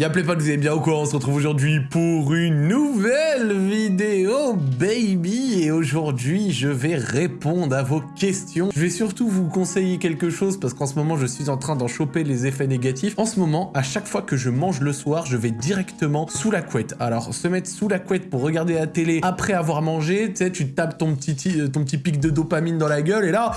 Y'a pas vous avez bien au courant, on se retrouve aujourd'hui pour une nouvelle vidéo, baby Et aujourd'hui, je vais répondre à vos questions. Je vais surtout vous conseiller quelque chose, parce qu'en ce moment, je suis en train d'en choper les effets négatifs. En ce moment, à chaque fois que je mange le soir, je vais directement sous la couette. Alors, se mettre sous la couette pour regarder la télé après avoir mangé, tu sais, tu tapes ton petit, ton petit pic de dopamine dans la gueule, et là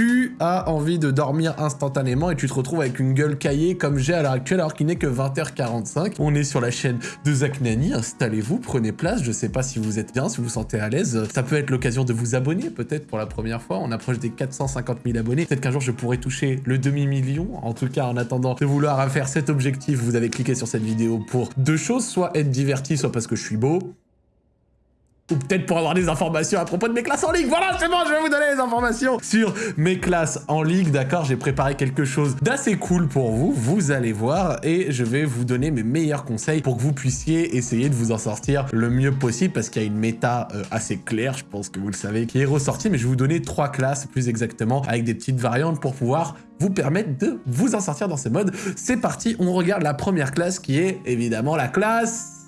tu as envie de dormir instantanément et tu te retrouves avec une gueule caillée comme j'ai à l'heure actuelle alors qu'il n'est que 20h45. On est sur la chaîne de Zach Nani, installez-vous, prenez place, je sais pas si vous êtes bien, si vous vous sentez à l'aise. Ça peut être l'occasion de vous abonner peut-être pour la première fois, on approche des 450 000 abonnés. Peut-être qu'un jour je pourrai toucher le demi-million. En tout cas, en attendant de vouloir faire cet objectif, vous avez cliqué sur cette vidéo pour deux choses, soit être diverti, soit parce que je suis beau, ou peut-être pour avoir des informations à propos de mes classes en ligue. Voilà, c'est bon, je vais vous donner les informations sur mes classes en ligue, d'accord? J'ai préparé quelque chose d'assez cool pour vous, vous allez voir, et je vais vous donner mes meilleurs conseils pour que vous puissiez essayer de vous en sortir le mieux possible, parce qu'il y a une méta euh, assez claire, je pense que vous le savez, qui est ressortie, mais je vais vous donner trois classes plus exactement, avec des petites variantes pour pouvoir vous permettre de vous en sortir dans ces modes. C'est parti, on regarde la première classe qui est évidemment la classe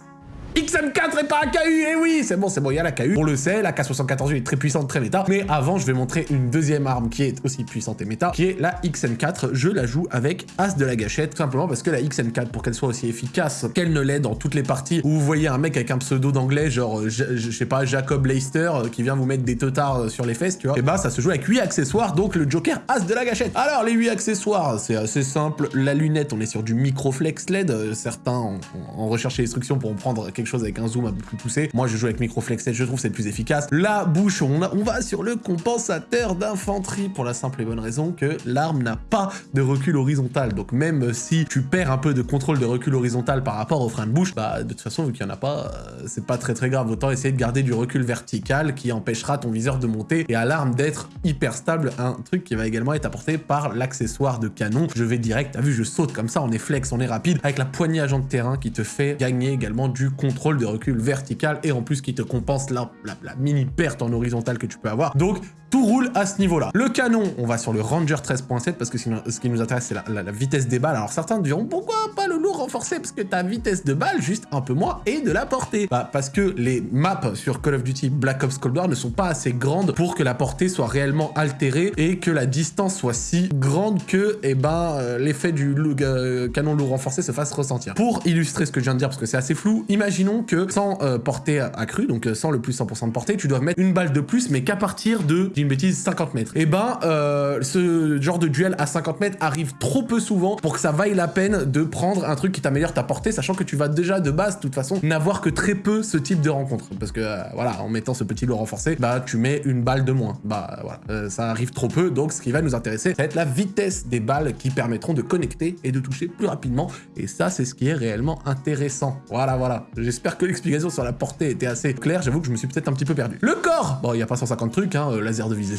XM4 et pas AKU, et eh oui, c'est bon, c'est bon, il y a la KU, on le sait, la K74 est très puissante, très méta, mais avant, je vais montrer une deuxième arme qui est aussi puissante et méta, qui est la XM4, je la joue avec As de la gâchette, tout simplement parce que la XM4, pour qu'elle soit aussi efficace qu'elle ne l'est dans toutes les parties où vous voyez un mec avec un pseudo d'anglais, genre, je, sais pas, Jacob Leister, euh, qui vient vous mettre des teutards euh, sur les fesses, tu vois, et bah, ça se joue avec 8 accessoires, donc le Joker As de la gâchette. Alors, les 8 accessoires, c'est assez simple, la lunette, on est sur du microflex LED, euh, certains ont, ont recherché l'instruction pour prendre quelque chose avec un zoom un peu plus poussé. Moi, je joue avec microflex je trouve c'est le plus efficace. La bouche, on, on va sur le compensateur d'infanterie pour la simple et bonne raison que l'arme n'a pas de recul horizontal. Donc même si tu perds un peu de contrôle de recul horizontal par rapport au frein de bouche, bah de toute façon, vu qu'il n'y en a pas, euh, c'est pas très très grave. Autant essayer de garder du recul vertical qui empêchera ton viseur de monter et à l'arme d'être hyper stable. Un truc qui va également être apporté par l'accessoire de canon. Je vais direct, t'as vu, je saute comme ça, on est flex, on est rapide, avec la poignée agent de terrain qui te fait gagner également du contrôle de recul vertical et en plus qui te compense la, la, mini perte en horizontal que tu peux avoir. Donc tout roule à ce niveau-là. Le canon, on va sur le Ranger 13.7 parce que ce qui nous intéresse, c'est la, vitesse des balles. Alors certains diront, pourquoi pas le lourd renforcé Parce que ta vitesse de balle, juste un peu moins, et de la portée. Bah, parce que les maps sur Call of Duty Black Ops Cold War ne sont pas assez grandes pour que la portée soit réellement altérée et que la distance soit si grande que, eh ben, euh, l'effet du euh, canon lourd renforcé se fasse ressentir. Pour illustrer ce que je viens de dire, parce que c'est assez flou, imaginons que sans euh, portée accrue, donc sans le plus 100% de portée, tu dois mettre une balle de plus, mais qu'à partir de une bêtise, 50 mètres. Et eh ben, euh, ce genre de duel à 50 mètres arrive trop peu souvent pour que ça vaille la peine de prendre un truc qui t'améliore ta portée, sachant que tu vas déjà de base, de toute façon, n'avoir que très peu ce type de rencontre. Parce que, euh, voilà, en mettant ce petit lot renforcé, bah, tu mets une balle de moins. Bah, voilà, euh, ça arrive trop peu, donc ce qui va nous intéresser, ça va être la vitesse des balles qui permettront de connecter et de toucher plus rapidement. Et ça, c'est ce qui est réellement intéressant. Voilà, voilà. J'espère que l'explication sur la portée était assez claire. J'avoue que je me suis peut-être un petit peu perdu. Le corps Bon, il n'y a pas 150 trucs, hein, laser de visée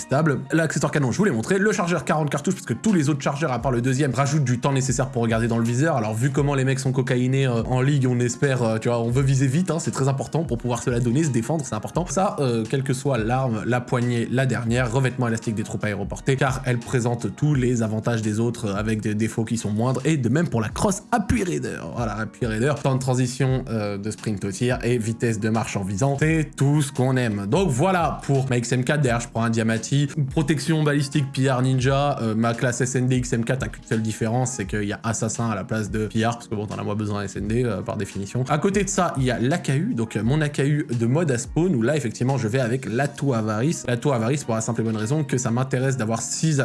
L'accessoire canon, je vous l'ai montré. Le chargeur 40 cartouches, parce que tous les autres chargeurs, à part le deuxième, rajoutent du temps nécessaire pour regarder dans le viseur. Alors vu comment les mecs sont cocaïnés euh, en ligue, on espère, euh, tu vois, on veut viser vite, hein, c'est très important pour pouvoir se la donner, se défendre, c'est important. Ça, euh, quelle que soit l'arme, la poignée, la dernière, revêtement élastique des troupes aéroportées, car elle présente tous les avantages des autres avec des défauts qui sont moindres, et de même pour la cross appui raider. Voilà, appui raider, temps de transition de sprint au tir et vitesse de marche en visant, c'est tout ce qu'on aime. Donc voilà pour ma XM4, derrière je prends un Diamati, protection balistique PR Ninja, euh, ma classe SND XM4 a qu'une seule différence, c'est qu'il y a Assassin à la place de PR, parce que bon, t'en as moins besoin SND euh, par définition. À côté de ça, il y a l'AKU, donc euh, mon AKU de mode à spawn, où là, effectivement, je vais avec l'atout Avarice. L'atout Avarice pour la simple et bonne raison que ça m'intéresse d'avoir 6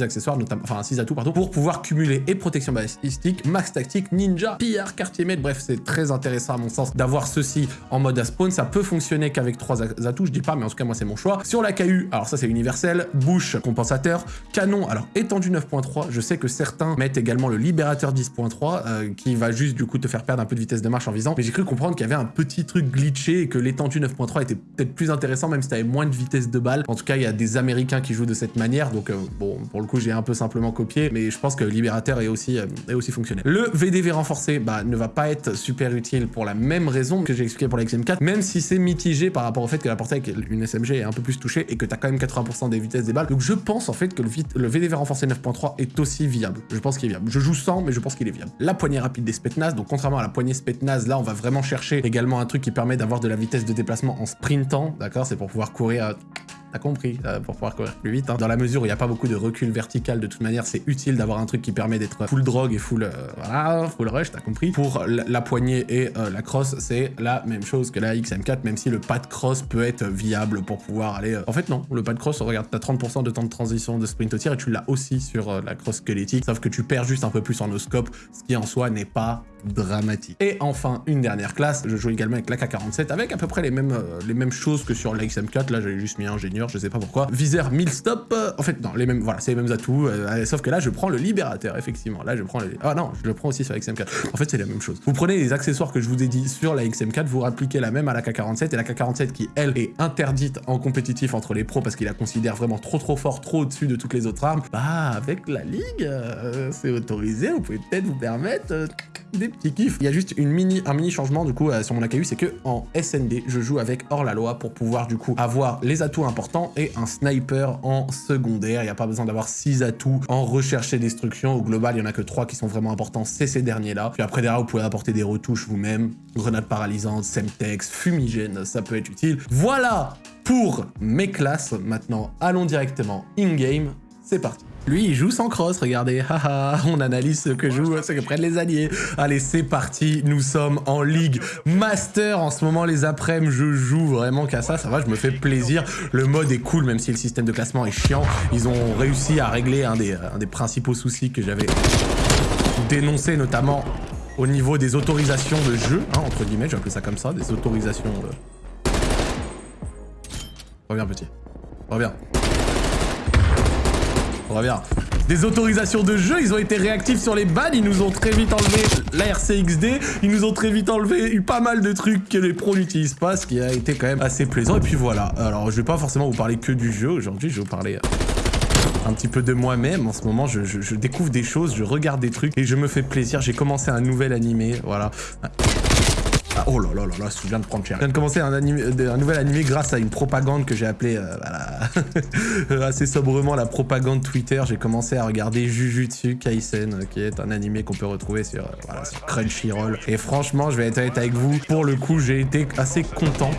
accessoires, notamment, enfin 6 atouts, pardon, pour pouvoir cumuler et protection balistique, max tactique, ninja, PR, quartier maître, bref, c'est très intéressant à mon sens d'avoir ceci en mode à spawn. Ça peut fonctionner qu'avec 3 atouts, je dis pas, mais en tout cas, moi, c'est mon choix. Sur l'AKU, alors ça, c'est universel, bouche compensateur, canon, alors étendu 9.3, je sais que certains mettent également le libérateur 10.3 euh, qui va juste du coup te faire perdre un peu de vitesse de marche en visant, mais j'ai cru comprendre qu'il y avait un petit truc glitché et que l'étendu 9.3 était peut-être plus intéressant même si tu avais moins de vitesse de balle. En tout cas, il y a des américains qui jouent de cette manière, donc euh, bon, pour le coup, j'ai un peu simplement copié, mais je pense que libérateur est aussi, euh, est aussi fonctionnel. Le VDV renforcé, bah, ne va pas être super utile pour la même raison que j'ai expliqué pour la XM4, même si c'est mitigé par rapport au fait que la portée avec une SMG est un peu plus touchée et que tu as quand quand même 80% des vitesses des balles. Donc je pense en fait que le, le VDV renforcé 9.3 est aussi viable. Je pense qu'il est viable. Je joue sans, mais je pense qu'il est viable. La poignée rapide des Spetnaz, donc contrairement à la poignée Spetnaz, là on va vraiment chercher également un truc qui permet d'avoir de la vitesse de déplacement en sprintant, d'accord C'est pour pouvoir courir T'as compris, euh, pour pouvoir courir plus vite. Hein. Dans la mesure où il n'y a pas beaucoup de recul vertical, de toute manière, c'est utile d'avoir un truc qui permet d'être full drogue et full, euh, voilà, full rush, t'as compris. Pour la, poignée et euh, la cross, c'est la même chose que la XM4, même si le pas de cross peut être viable pour pouvoir aller... En fait, non, le pas de cross, regarde, t'as 30% de temps de transition de sprint au tir et tu l'as aussi sur la cross squelettique, sauf que tu perds juste un peu plus en no scope, ce qui en soi n'est pas dramatique. Et enfin, une dernière classe, je joue également avec l'AK-47, avec à peu près les mêmes, les mêmes choses que sur la XM4, là j'avais juste mis ingénieur je sais pas pourquoi. Viseur 1000 stop, euh, en fait non, les mêmes, voilà, c'est les mêmes atouts, euh, sauf que là je prends le libérateur, effectivement. Là je prends le... Ah non, je le prends aussi sur la XM4. En fait c'est la même chose. Vous prenez les accessoires que je vous ai dit sur la XM4, vous appliquez la même à la K47, et la K47 qui, elle, est interdite en compétitif entre les pros parce qu'il la considère vraiment trop trop fort, trop au-dessus de toutes les autres armes, bah avec la ligue, euh, c'est autorisé, vous pouvez peut-être vous permettre des kiffs. Il y a juste un mini changement du coup sur mon AKU, c'est que en SND, je joue avec hors la loi pour pouvoir du coup avoir les atouts importants et un sniper en secondaire. Il n'y a pas besoin d'avoir 6 atouts en recherche et destruction. Au global, il n'y en a que 3 qui sont vraiment importants, c'est ces derniers-là. Puis après, derrière, vous pouvez apporter des retouches vous-même. Grenade paralysante, semtex, fumigène, ça peut être utile. Voilà pour mes classes. Maintenant, allons directement in-game. C'est parti. Lui, il joue sans cross, regardez. Haha, on analyse ce que jouent, ce que prennent les alliés. Allez, c'est parti. Nous sommes en Ligue Master. En ce moment, les après-midi, je joue vraiment qu'à ça. Ça va, je me fais plaisir. Le mode est cool, même si le système de classement est chiant. Ils ont réussi à régler un des, des principaux soucis que j'avais dénoncé, notamment au niveau des autorisations de jeu, hein, entre guillemets, j'ai appelé ça comme ça, des autorisations... De... Reviens, petit. Reviens. On revient. Des autorisations de jeu, ils ont été réactifs sur les bans, ils nous ont très vite enlevé la RCXD, ils nous ont très vite enlevé eu pas mal de trucs que les pros n'utilisent pas, ce qui a été quand même assez plaisant. Et puis voilà, alors je vais pas forcément vous parler que du jeu aujourd'hui, je vais vous parler euh, un petit peu de moi-même. En ce moment, je, je, découvre des choses, je regarde des trucs et je me fais plaisir. J'ai commencé un nouvel animé, voilà. Ah, oh là là là là, je viens de prendre cher. Je viens de commencer un, nouvel animé grâce à une propagande que j'ai appelée, euh, assez sobrement la propagande Twitter. J'ai commencé à regarder Jujutsu Kaisen, qui est un animé qu'on peut retrouver sur, euh, sur Crunchyroll. Et franchement, je vais être honnête avec vous, pour le coup, j'ai été assez content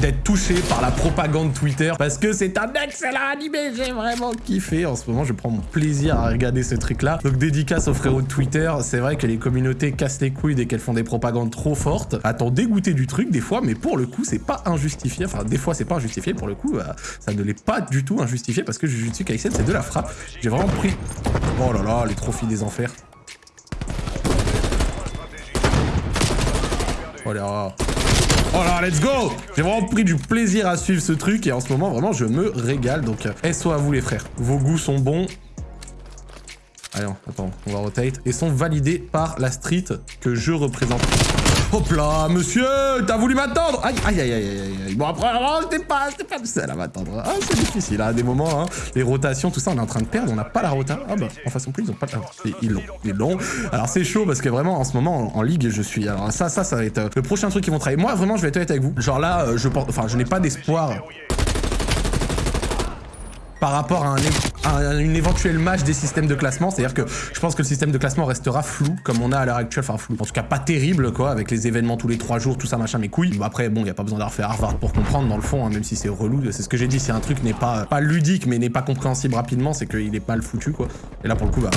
d'être touché par la propagande Twitter parce que c'est un excellent animé, j'ai vraiment kiffé. En ce moment, je prends mon plaisir à regarder ce truc-là. Donc dédicace aux frérots de Twitter, c'est vrai que les communautés cassent les couilles dès qu'elles font des propagandes trop fortes. Attends, dégoûter du truc des fois, mais pour le coup, c'est pas injustifié. Enfin, des fois, c'est pas injustifié. Pour le coup, bah, ça ne l'est pas du tout injustifié parce que Jujutsu Kaisen, c'est de la frappe. J'ai vraiment pris... Oh là là, les trophies des enfers. Oh là Oh let's go J'ai vraiment pris du plaisir à suivre ce truc et en ce moment, vraiment, je me régale. Donc, euh, SO à vous les frères. Vos goûts sont bons. Allez, attends, on va rotate. Et sont validés par la street que je représente. Hop là, monsieur, t'as voulu m'attendre Aïe, aïe, aïe, aïe, aïe. Bon, après, c'était pas, pas le seul à m'attendre. Ah, c'est difficile, à hein, des moments, hein. Les rotations, tout ça, on est en train de perdre, on n'a pas la rota. Ah bah, en façon plus, ils ont pas la... Ils l'ont, ils l'ont. Alors, c'est chaud, parce que vraiment, en ce moment, en, ligue, je suis... Alors, ça, ça, ça va être euh, le prochain truc qu'ils vont travailler. Moi, vraiment, je vais être avec vous. Genre là, euh, je pense... Enfin, je n'ai pas d'espoir par rapport à, un, une éventuelle match des systèmes de classement. C'est-à-dire que je pense que le système de classement restera flou, comme on a à l'heure actuelle. Enfin, flou. En tout cas, pas terrible, quoi, avec les événements tous les trois jours, tout ça, machin, mes couilles. Bon, après, bon, il n'y a pas besoin d'avoir fait Harvard pour comprendre, dans le fond, hein, même si c'est relou. C'est ce que j'ai dit, si un truc n'est pas, pas ludique, mais n'est pas compréhensible rapidement, c'est qu'il est mal foutu, quoi. Et là, pour le coup, bah...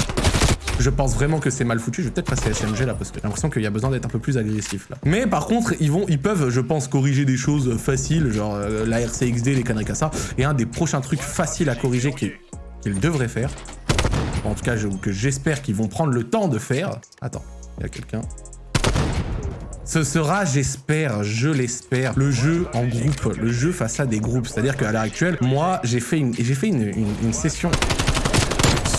Je pense vraiment que c'est mal foutu. Je vais peut-être passer SMG là parce que j'ai l'impression qu'il y a besoin d'être un peu plus agressif là. Mais par contre, ils vont, ils peuvent, je pense, corriger des choses faciles, genre euh, la RCXD, les conneries comme ça. Et un des prochains trucs faciles à corriger qu'ils devraient faire, en tout cas que j'espère qu'ils vont prendre le temps de faire. Attends, il y a quelqu'un. Ce sera, j'espère, je l'espère, le jeu en groupe, le jeu face à des groupes. C'est-à-dire qu'à l'heure actuelle, moi, j'ai fait une, j'ai fait une session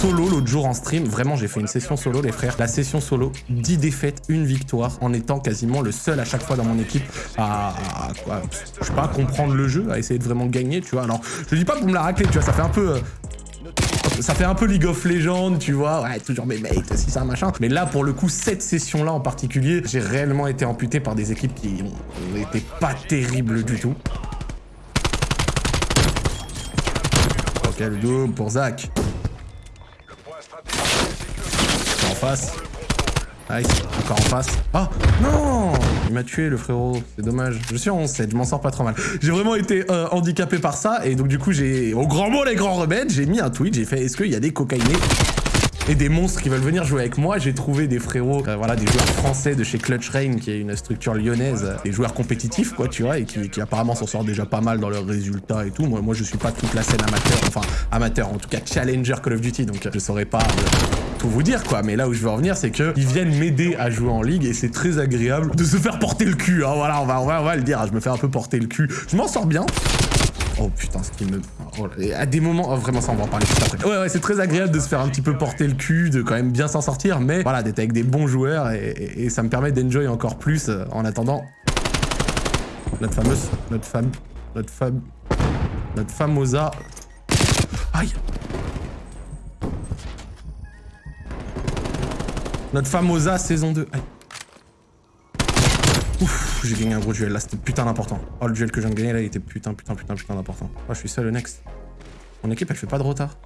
solo l'autre jour en stream. Vraiment, j'ai fait une session solo, les frères. La session solo, 10 défaites, une victoire, en étant quasiment le seul à chaque fois dans mon équipe à, je sais pas, comprendre le jeu, à essayer de vraiment gagner, tu vois. Alors, je dis pas pour me la racler, tu vois, ça fait un peu... Euh, Ça fait un peu League of Legends, tu vois. Ouais, toujours mes mates, si ça, machin. Mais là, pour le coup, cette session-là en particulier, j'ai réellement été amputé par des équipes qui été pas terribles du tout. Ok, le dos pour Zach. En face. Nice, encore en face. Oh non Il m'a tué le frérot, c'est dommage. Je suis en 11-7, je m'en sors pas trop mal. J'ai vraiment été euh, handicapé par ça et donc du coup j'ai, au grand mot les grands remèdes, j'ai mis un tweet, j'ai fait est-ce qu'il y a des cocaïnés et des monstres qui veulent venir jouer avec moi? J'ai trouvé des frérots, euh, voilà, des joueurs français de chez Clutch Rain, qui est une structure lyonnaise, euh, des joueurs compétitifs, quoi, tu vois, et qui, apparemment s'en sortent déjà pas mal dans leurs résultats et tout. Moi, moi, je suis pas toute la scène amateur, enfin, amateur, en tout cas challenger Call of Duty, donc je saurais pas tout vous dire, quoi. Mais là où je veux en venir, c'est qu'ils viennent m'aider à jouer en ligue, et c'est très agréable de se faire porter le cul, hein. Voilà, on va, on va, on va le dire, je me fais un peu porter le cul. Je m'en sors bien. Oh putain, ce qui me... Oh, à des moments... Oh, vraiment, ça, on va en parler tout après. Ouais, ouais, c'est très agréable de se faire un petit peu porter le cul, de quand même bien s'en sortir, mais voilà, d'être avec des bons joueurs, et, ça me permet d'enjoy encore plus euh, en attendant... Notre fameuse... Notre femme... Notre femme... Notre famosa... Aïe Notre famosa saison 2. Aïe. Ouf, j'ai gagné un gros duel là, c'était putain d'important. Oh, le duel que je viens de gagner là, il était putain, putain, putain, putain d'important. Oh, je suis seul le next. Mon équipe, elle fait pas de retard.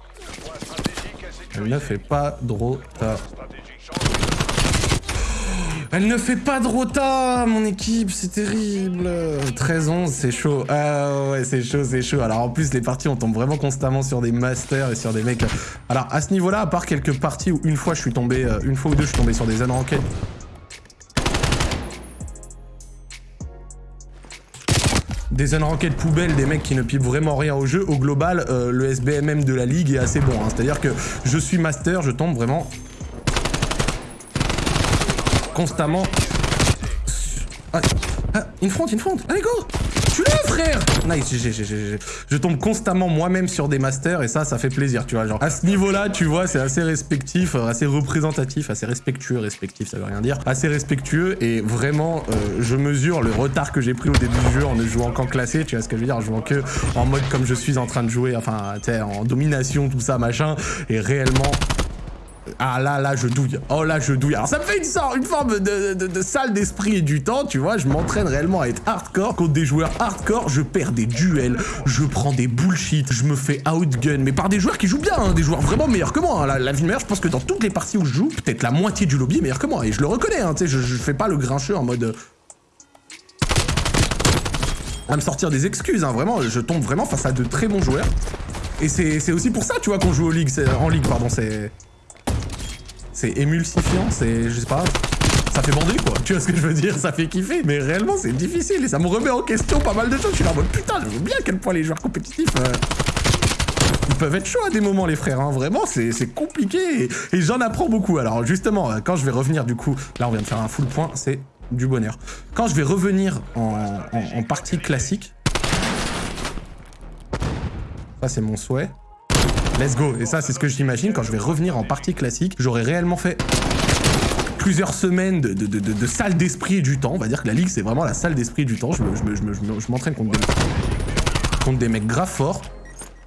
Elle ne fait pas de retard. Elle ne fait pas de rota, mon équipe, c'est terrible. 13-11, c'est chaud. Ah ouais, c'est chaud, c'est chaud. Alors en plus, les parties, on tombe vraiment constamment sur des masters et sur des mecs... Alors à ce niveau-là, à part quelques parties où une fois je suis tombé, euh, une fois ou deux, je suis tombé sur des unranked des unranked poubelles, des mecs qui ne pipent vraiment rien au jeu, au global, euh, le SBMM de la ligue est assez bon. Hein. C'est-à-dire que je suis master, je tombe vraiment constamment... Ah, ah, une front, une front Allez, go tu le frère Nice, Je tombe constamment moi-même sur des masters et ça, ça fait plaisir, tu vois. Genre, à ce niveau-là, tu vois, c'est assez respectif, euh, assez représentatif, assez respectueux. Respectif, ça veut rien dire. Assez respectueux et vraiment, euh, je mesure le retard que j'ai pris au début du jeu en ne jouant qu'en classé, tu vois ce que je veux dire, en jouant que en mode comme je suis en train de jouer, enfin, tu sais, en domination, tout ça, machin. Et réellement, ah là, là, je douille. Oh là, je douille. Alors ça me fait une, sorte, une forme de, de, salle d'esprit et du temps, tu vois. Je m'entraîne réellement à être hardcore. Contre des joueurs hardcore, je perds des duels, je prends des bullshit, je me fais outgun. Mais par des joueurs qui jouent bien, hein, des joueurs vraiment meilleurs que moi. Hein. La, la vie meilleure, je pense que dans toutes les parties où je joue, peut-être la moitié du lobby est meilleur que moi. Et je le reconnais, hein, tu sais, je, je fais pas le grincheux en mode... Euh, à me sortir des excuses, hein, vraiment, je tombe vraiment face à de très bons joueurs. Et c'est aussi pour ça, tu vois, qu'on joue au ligue, en ligue, pardon, c'est... C'est émulsifiant, c'est... je sais pas... Ça fait bander quoi, tu vois ce que je veux dire? Ça fait kiffer, mais réellement c'est difficile et ça me remet en question pas mal de choses. Je suis là en mode putain, je vois bien à quel point les joueurs compétitifs... Euh, ils peuvent être chauds à des moments les frères, hein. vraiment c'est compliqué et, j'en apprends beaucoup. Alors justement, euh, quand je vais revenir du coup, là on vient de faire un full point, c'est du bonheur. Quand je vais revenir en partie classique, ça c'est mon souhait, Let's go. Et ça, c'est ce que j'imagine quand je vais revenir en partie classique. J'aurais réellement fait plusieurs semaines de, de, salle d'esprit et du temps. On va dire que la ligue, c'est vraiment la salle d'esprit du temps. Je m'entraîne contre, contre des mecs grave forts.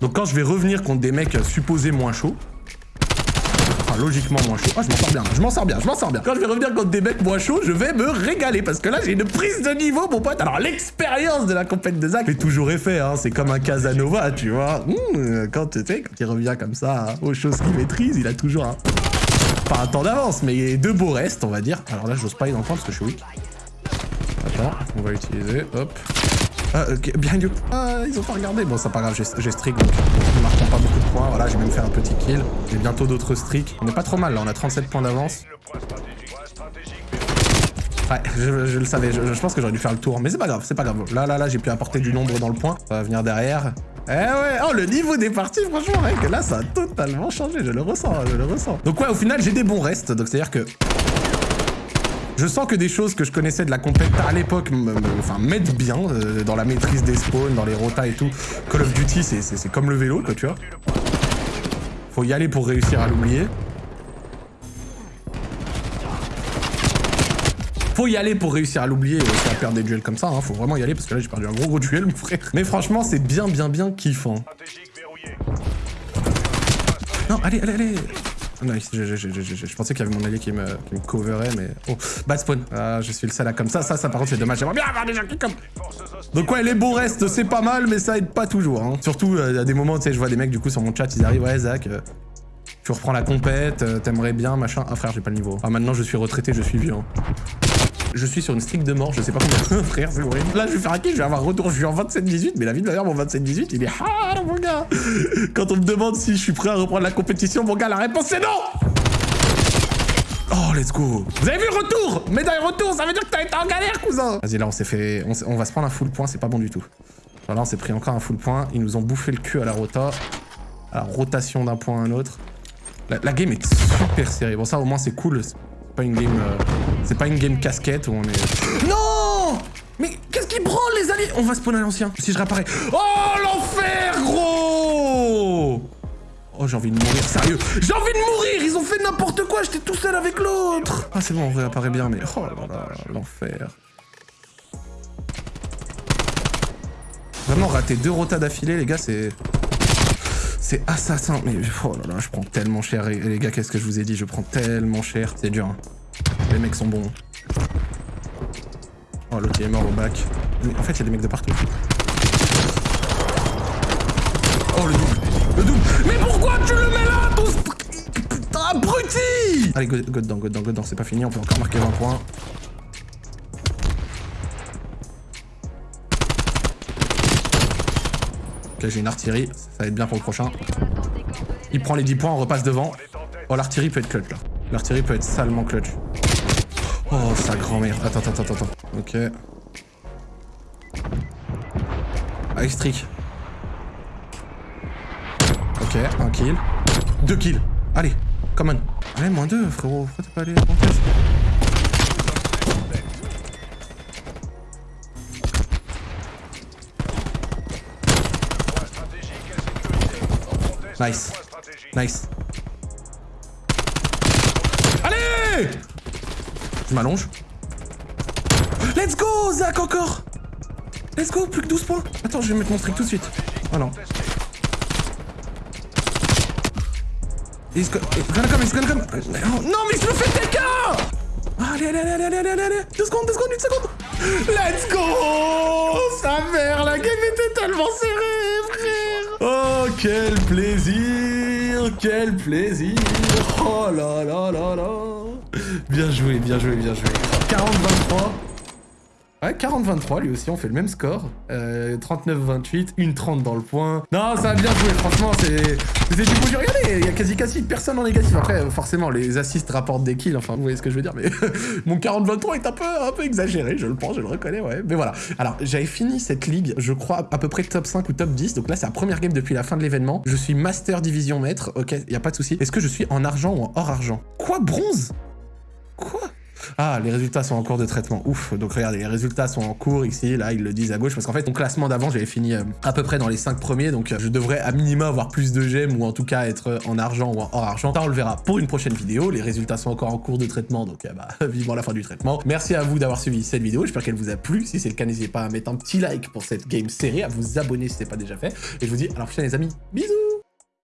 Donc quand je vais revenir contre des mecs supposés moins chauds, logiquement moins chaud. Ah, je m'en sors bien, je m'en sors bien, je m'en sors bien. Quand je vais revenir contre des mecs moins chauds, je vais me régaler parce que là, j'ai une prise de niveau, mon pote. Alors, l'expérience de la compète de Zach fait toujours effet, hein. C'est comme un Casanova, tu vois. Mmh, quand, tu sais, quand il revient comme ça hein, aux choses qu'il maîtrise, il a toujours un... Pas un temps d'avance, mais deux beaux restes, on va dire. Alors là, j'ose pas y le parce que je suis weak. Attends, on va utiliser, hop. Ah, ok, behind you. Ah, ils ont pas regardé. Bon, c'est pas grave, j'ai streak, donc ne marquons pas beaucoup de points. Voilà, j'ai même fait un petit kill. J'ai bientôt d'autres streaks. On est pas trop mal, là, on a 37 points d'avance. Ouais, je, le savais, je, pense que j'aurais dû faire le tour, mais c'est pas grave, c'est pas grave. Là, là, là, j'ai pu apporter du nombre dans le point. Ça va venir derrière. Eh ouais, oh, le niveau des parties, franchement, mec, là, ça a totalement changé, je le ressens, je le ressens. Donc ouais, au final, j'ai des bons restes, donc c'est-à-dire que je sens que des choses que je connaissais de la compète à l'époque enfin, m'aident bien euh, dans la maîtrise des spawns, dans les rotas et tout. Call of Duty, c'est comme le vélo, quoi, tu vois. Faut y aller pour réussir à l'oublier. Faut y aller pour réussir à l'oublier et à perdre des duels comme ça. Hein. Faut vraiment y aller parce que là, j'ai perdu un gros gros duel, mon frère. Mais franchement, c'est bien, bien, bien kiffant. Non, allez, allez, allez Nice, je, pensais qu'il y avait mon allié qui me, coverait, mais... Oh, bad spawn. Ah, je suis le seul à comme ça. Ça, ça par contre, c'est dommage. J'aimerais bien. Donc ouais, les beaux restes, c'est pas mal, mais ça aide pas toujours. Hein. Surtout, euh, à des moments, tu sais, je vois des mecs, du coup, sur mon chat, ils arrivent, ouais, Zach... Euh, tu reprends la compète, euh, t'aimerais bien, machin. Ah frère, j'ai pas le niveau. Ah maintenant je suis retraité, je suis vieux. Hein. Je suis sur une streak de mort, je sais pas combien. frère, c'est horrible. Là, je vais faire un kill, je vais avoir retour. Je suis en 27-18, mais la vie de ma mon 27-18, il est ah, mon gars. Quand on me demande si je suis prêt à reprendre la compétition, mon gars, la réponse c'est non Oh, let's go Vous avez vu retour? Médaille retour, ça veut dire que t'as été en galère, cousin Vas-y, là, on s'est fait... On, va se prendre un full point, c'est pas bon du tout. Là, on s'est pris encore un full point. Ils nous ont bouffé le cul à la rota. À la rotation d'un point à un autre. La, game est super serrée. Bon, ça, au moins, c'est cool. Une game... Euh, c'est pas une game casquette où on est... Non Mais qu'est-ce qui prend, les alliés On va spawn à l'ancien. Si je réapparais... Oh, l'enfer, gros Oh, j'ai envie de mourir, sérieux. J'ai envie de mourir Ils ont fait n'importe quoi, j'étais tout seul avec l'autre Ah, c'est bon, on réapparaît bien, mais... Oh là là, l'enfer. Vraiment, rater deux rotas d'affilée, les gars, c'est... C'est assassin. Mais oh là là, je prends tellement cher. Les gars, qu'est-ce que je vous ai dit? Je prends tellement cher. C'est dur. Hein. Les mecs sont bons. Oh, l'autre est mort au bac. en fait, il y a des mecs de partout. Oh, le double. Le double. Mais pourquoi tu le mets là, ton Putain, abruti? Allez, go, go dedans, go dedans, go dedans. C'est pas fini. On peut encore marquer 20 points. Ok, j'ai une artillerie. Ça va être bien pour le prochain. Il prend les 10 points, on repasse devant. Oh, l'artillerie peut être clutch, là. L'artillerie peut être salement clutch. Oh, sa grand-mère. Attends, attends, attends, attends. Ok. Ah, extric. Ok, un kill. Deux kills. Allez, come on. Allez, moins deux, frérot. Pourquoi t'es pas allé à Nice. Nice. Allez Je m'allonge. Let's go, Zach, encore Let's go, plus que 12 points. Attends, je vais mettre mon streak tout de suite. Oh non. He's gonna come, he's gonna come. Non, mais je me fais TK Allez, allez, allez, allez, allez, allez, allez. Deux secondes, deux secondes, une seconde. Let's go Sa mère, la game était tellement serrée, frère Oh, quel plaisir Quel plaisir Oh là là là là Bien joué, bien joué, bien joué. 40-23. Ouais, 40-23, lui aussi, on fait le même score. Euh, 39-28, une 30 dans le point. Non, ça a bien joué, franchement, c'est... C'est du coup, regardez, il y a quasi quasi personne en négatif. Après, forcément, les assists rapportent des kills, enfin, vous voyez ce que je veux dire, mais mon 40-23 est un peu, un peu exagéré, je le pense, je le reconnais, ouais. Mais voilà. Alors, j'avais fini cette ligue, je crois, à peu près top 5 ou top 10, donc là, c'est la première game depuis la fin de l'événement. Je suis Master Division Maître, ok, il a pas de souci. Est-ce que je suis en argent ou en hors argent? Quoi, bronze? Ah, les résultats sont en cours de traitement. Ouf. Donc regardez, les résultats sont en cours ici. Là, ils le disent à gauche. Parce qu'en fait, mon classement d'avant, j'avais fini euh, à peu près dans les 5 premiers. Donc euh, je devrais à minima avoir plus de gemmes ou en tout cas être en argent ou en hors argent. Ça, on le verra pour une prochaine vidéo. Les résultats sont encore en cours de traitement. Donc euh, bah, vivement la fin du traitement. Merci à vous d'avoir suivi cette vidéo. J'espère qu'elle vous a plu. Si c'est le cas, n'hésitez pas à mettre un petit like pour cette game série, à vous abonner si ce n'est pas déjà fait. Et je vous dis à la prochaine les amis. Bisous